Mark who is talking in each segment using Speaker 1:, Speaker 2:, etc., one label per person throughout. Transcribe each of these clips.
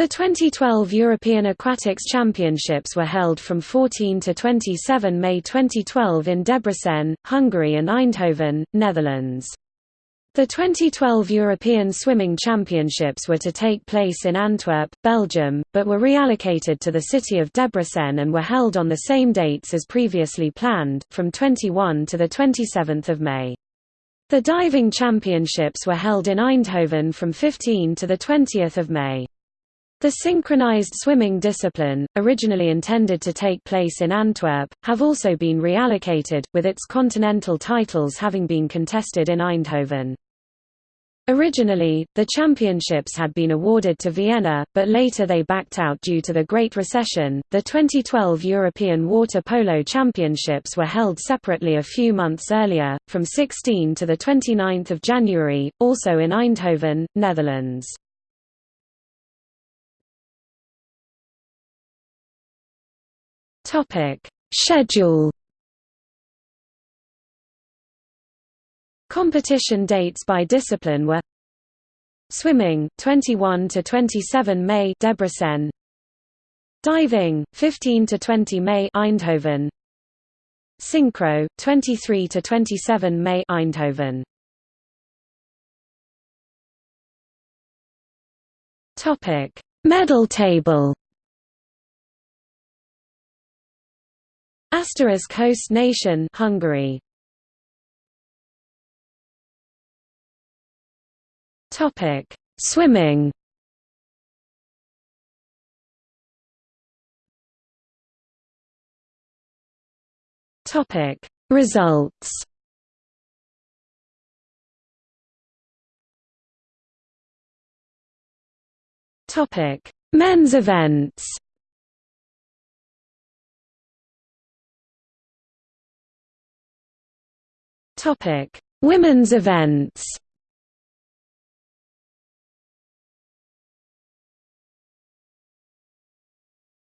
Speaker 1: The 2012 European Aquatics Championships were held from 14 to 27 May 2012 in Debrecen, Hungary and Eindhoven, Netherlands. The 2012 European Swimming Championships were to take place in Antwerp, Belgium, but were reallocated to the city of Debrecen and were held on the same dates as previously planned, from 21 to 27 May. The diving championships were held in Eindhoven from 15 to 20 May. The synchronized swimming discipline, originally intended to take place in Antwerp, have also been reallocated, with its continental titles having been contested in Eindhoven. Originally, the championships had been awarded to Vienna, but later they backed out due to the Great Recession. The 2012 European Water Polo Championships were held separately a few months earlier, from 16 to the 29th of January, also in Eindhoven, Netherlands. Topic: Schedule. Competition dates by discipline were Swimming 21 to 27 May Debrecen Diving 15 to 20 May Eindhoven. Synchro 23 to 27 May Eindhoven. Topic. Medal table Asterisk Coast nation Hungary. Topic Swimming. Topic Results. Topic Men's events Topic: Women's events.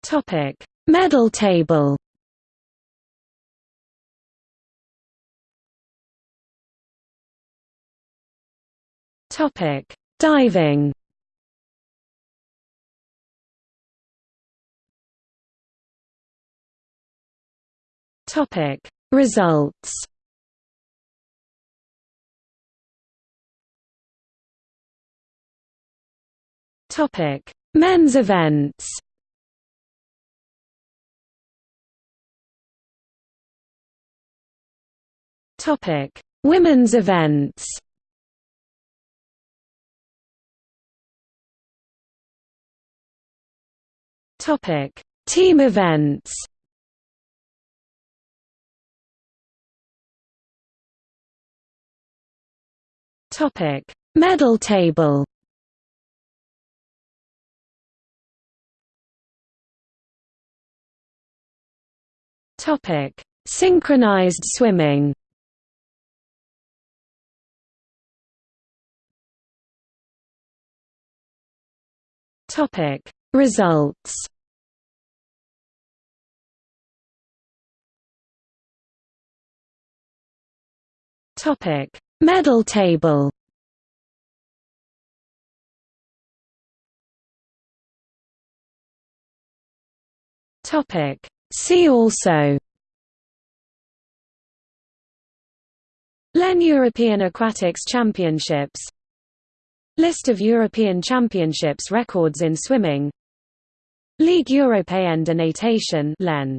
Speaker 1: Topic: Medal table. Topic: Diving. Topic: Results. Topic: Men's events. Topic: Women's events. Topic: Team events. Topic: Medal table. Topic: Synchronized swimming. Topic: Results. Topic: Medal table. Topic: See also LEN European Aquatics Championships List of European Championships records in swimming Ligue Européenne de Natation LEN